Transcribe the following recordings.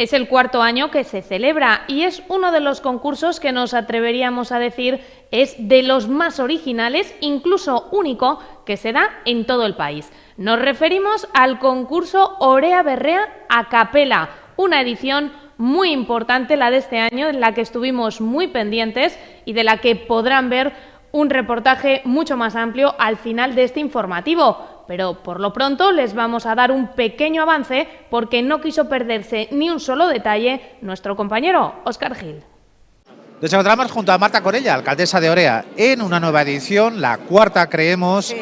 Es el cuarto año que se celebra y es uno de los concursos que nos atreveríamos a decir es de los más originales, incluso único, que se da en todo el país. Nos referimos al concurso Orea Berrea a Capela, una edición muy importante la de este año en la que estuvimos muy pendientes y de la que podrán ver un reportaje mucho más amplio al final de este informativo pero por lo pronto les vamos a dar un pequeño avance porque no quiso perderse ni un solo detalle nuestro compañero Óscar Gil. Nos encontramos junto a Marta Corella, alcaldesa de Orea, en una nueva edición, la cuarta creemos,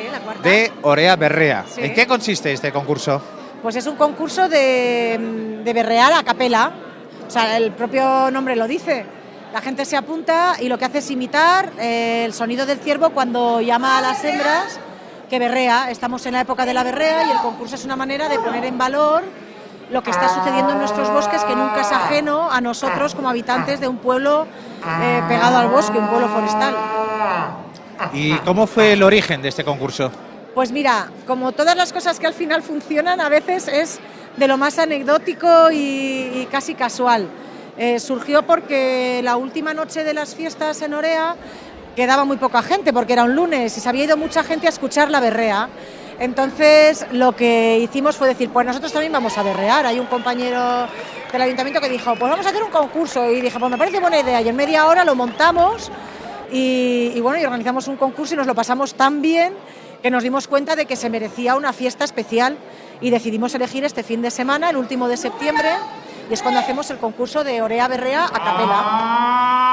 de Orea Berrea. ¿En qué consiste este concurso? Pues es un concurso de, de berrear a capela, o sea, el propio nombre lo dice. La gente se apunta y lo que hace es imitar eh, el sonido del ciervo cuando llama a las hembras que berrea. Estamos en la época de la berrea y el concurso es una manera de poner en valor lo que está sucediendo en nuestros bosques, que nunca es ajeno a nosotros como habitantes de un pueblo eh, pegado al bosque, un pueblo forestal. ¿Y cómo fue el origen de este concurso? Pues mira, como todas las cosas que al final funcionan, a veces es de lo más anecdótico y, casi casual. Eh, surgió porque la última noche de las fiestas en Orea quedaba muy poca gente porque era un lunes y se había ido mucha gente a escuchar la berrea. Entonces lo que hicimos fue decir, pues nosotros también vamos a berrear. Hay un compañero del ayuntamiento que dijo, pues vamos a hacer un concurso. Y dije, pues me parece buena idea. Y en media hora lo montamos y, bueno, y organizamos un concurso y nos lo pasamos tan bien que nos dimos cuenta de que se merecía una fiesta especial y decidimos elegir este fin de semana, el último de septiembre, y es cuando hacemos el concurso de Orea Berrea a capela.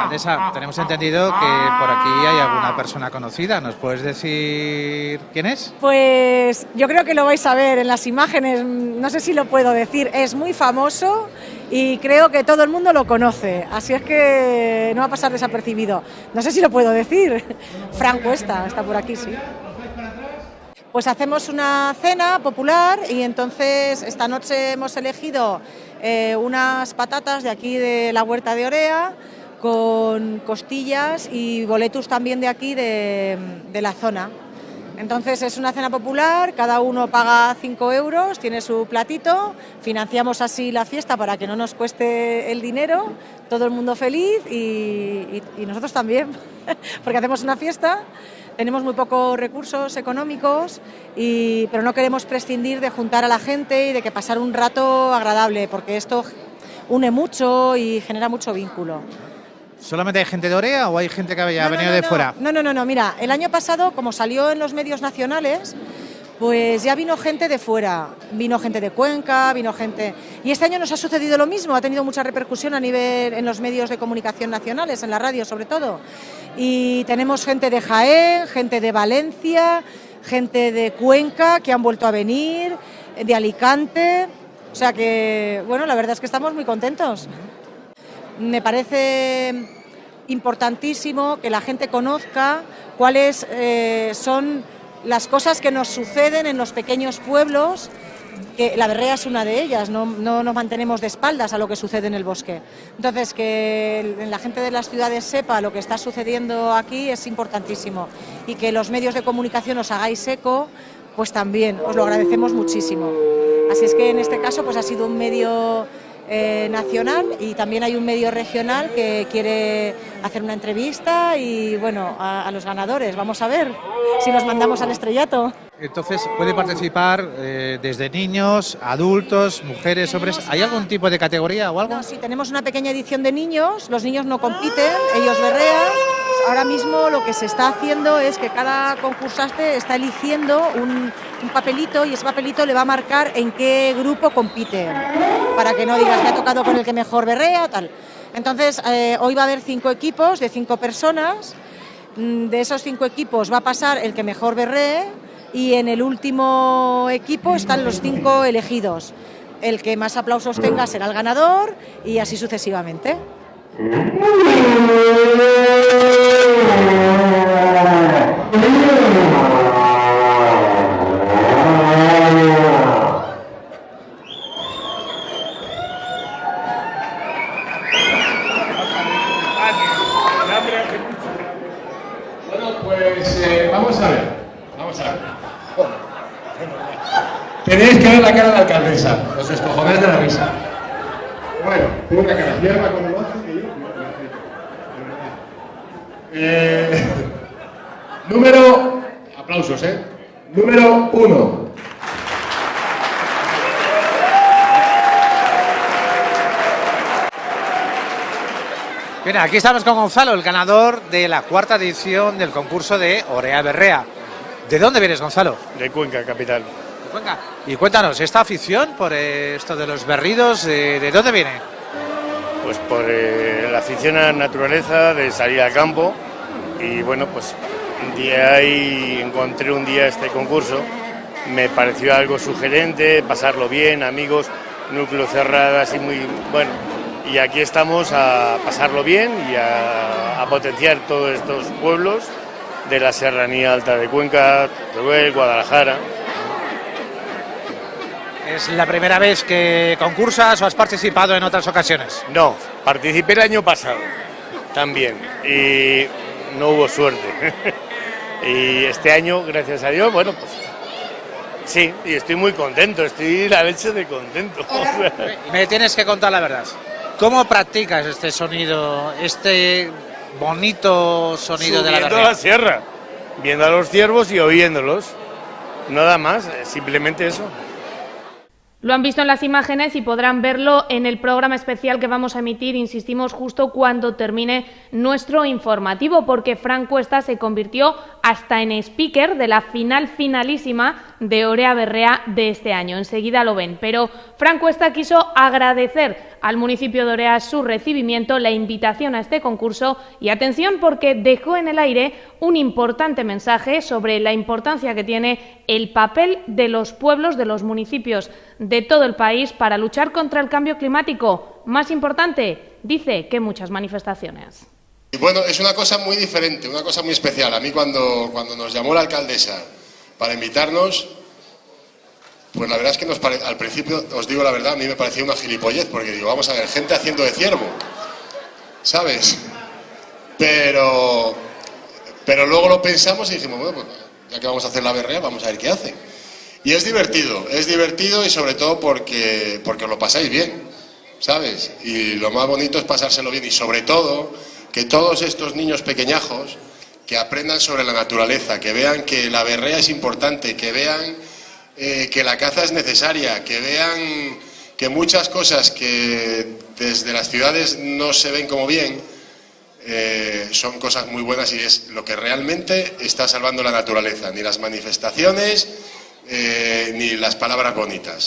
Alcaldesa, tenemos entendido que por aquí hay alguna persona conocida. ¿Nos puedes decir quién es? Pues yo creo que lo vais a ver en las imágenes, no sé si lo puedo decir, es muy famoso y creo que todo el mundo lo conoce, así es que no va a pasar desapercibido. No sé si lo puedo decir, Franco Cuesta está por aquí, sí. Pues hacemos una cena popular y entonces esta noche hemos elegido eh, unas patatas de aquí de la huerta de Orea con costillas y boletus también de aquí de, la zona. Entonces es una cena popular, cada uno paga 5 euros, tiene su platito, financiamos así la fiesta para que no nos cueste el dinero, todo el mundo feliz y nosotros también, porque hacemos una fiesta tenemos muy pocos recursos económicos, y, pero no queremos prescindir de juntar a la gente y de que pasar un rato agradable, porque esto une mucho y genera mucho vínculo. ¿Solamente hay gente de Orea o hay gente que haya venido de fuera? No, no, no, no, mira, el año pasado, como salió en los medios nacionales, pues ya vino gente de fuera, vino gente de Cuenca, vino gente... Y este año nos ha sucedido lo mismo, ha tenido mucha repercusión a nivel en los medios de comunicación nacionales, en la radio sobre todo. Y tenemos gente de Jaén, gente de Valencia, gente de Cuenca que han vuelto a venir, de Alicante. O sea que, bueno, la verdad es que estamos muy contentos. Me parece importantísimo que la gente conozca cuáles eh, son las cosas que nos suceden en los pequeños pueblos, que la berrea es una de ellas, no, nos mantenemos de espaldas a lo que sucede en el bosque. Entonces, que la gente de las ciudades sepa lo que está sucediendo aquí es importantísimo y que los medios de comunicación os hagáis eco, pues también os lo agradecemos muchísimo. Así es que en este caso pues ha sido un medio eh, nacional y también hay un medio regional que quiere hacer una entrevista y bueno, a, los ganadores. Vamos a ver si nos mandamos al estrellato. Entonces, ¿puede participar eh, desde niños, adultos, mujeres, hombres? ¿Hay algún tipo de categoría o algo? No, sí, tenemos una pequeña edición de niños, los niños no compiten, ellos berrean. Ahora mismo lo que se está haciendo es que cada concursante está eligiendo un, un papelito y ese papelito le va a marcar en qué grupo compite, para que no digas que ha tocado con el que mejor berrea, tal. Entonces, eh, hoy va a haber cinco equipos de cinco personas, mm, de esos cinco equipos va a pasar el que mejor berree y en el último equipo están los cinco elegidos. El que más aplausos tenga será el ganador y así sucesivamente. Tenéis que ver la cara de la alcaldesa, los escojones de la risa. Bueno, tengo una cara. Cierra como lo hace que yo. Eh, número. Aplausos, ¿eh? Número uno. Bien, aquí estamos con Gonzalo, el ganador de la cuarta edición del concurso de Orea Berrea. ¿De dónde vienes, Gonzalo? De Cuenca, capital. De Cuenca. Y cuéntanos, ¿esta afición por esto de los berridos, eh, de dónde viene? Pues por eh, la afición a la naturaleza, de salir al campo. Y bueno, pues día ahí encontré un día este concurso. Me pareció algo sugerente, pasarlo bien, amigos, núcleo cerrado, así muy bueno y aquí estamos a pasarlo bien y a, potenciar todos estos pueblos de la Serranía Alta de Cuenca, Teruel, Guadalajara. ¿Es la primera vez que concursas o has participado en otras ocasiones? No, participé el año pasado también y no hubo suerte. y este año, gracias a Dios, bueno, pues sí, y estoy muy contento, estoy la leche de contento. Me tienes que contar la verdad. ¿Cómo practicas este sonido, este bonito sonido de la Subiendo la sierra, viendo a los ciervos y oyéndolos. Nada más, simplemente eso. Lo han visto en las imágenes y podrán verlo en el programa especial que vamos a emitir, insistimos, justo cuando termine nuestro informativo, porque Frank Cuesta se convirtió hasta en speaker de la final finalísima de Orea Berrea de este año. Enseguida lo ven. Pero Frank Cuesta quiso agradecer al municipio de Orea su recibimiento, la invitación a este concurso y atención porque dejó en el aire un importante mensaje sobre la importancia que tiene el papel de los pueblos, de los municipios de todo el país para luchar contra el cambio climático. Más importante, dice que muchas manifestaciones. Bueno, es una cosa muy diferente, una cosa muy especial. A mí cuando, cuando nos llamó la alcaldesa para invitarnos, pues la verdad es que nos al principio, os digo la verdad, a mí me parecía una gilipollez, porque digo, vamos a ver, gente haciendo de ciervo, ¿sabes? Pero, pero luego lo pensamos y dijimos, bueno, pues ya que vamos a hacer la berrea, vamos a ver qué hace. Y es divertido, es divertido y sobre todo porque, porque os lo pasáis bien, ¿sabes? Y lo más bonito es pasárselo bien y sobre todo que todos estos niños pequeñajos que aprendan sobre la naturaleza, que vean que la berrea es importante, que vean eh, que la caza es necesaria, que vean que muchas cosas que desde las ciudades no se ven como bien, eh, son cosas muy buenas y es lo que realmente está salvando la naturaleza, ni las manifestaciones, eh, ni las palabras bonitas.